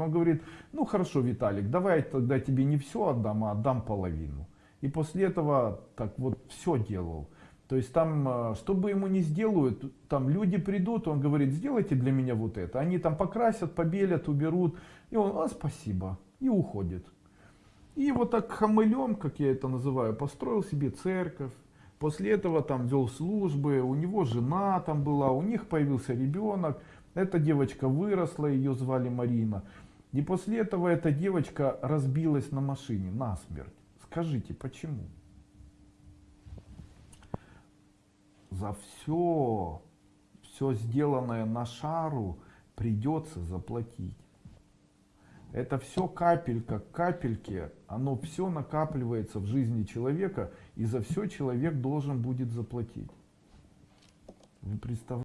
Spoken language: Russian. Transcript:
Он говорит, ну хорошо, Виталик, давай тогда тебе не все отдам, а отдам половину. И после этого так вот все делал. То есть там, э, что бы ему не сделают, там люди придут, он говорит, сделайте для меня вот это. Они там покрасят, побелят, уберут. И он, а спасибо, и уходит. И вот так хамылем, как я это называю, построил себе церковь. После этого там вел службы, у него жена там была, у них появился ребенок. Эта девочка выросла, ее звали Марина. И после этого эта девочка разбилась на машине, насмерть. Скажите, почему? За все, все сделанное на шару придется заплатить. Это все капелька к капельке, оно все накапливается в жизни человека, и за все человек должен будет заплатить. Вы представляете?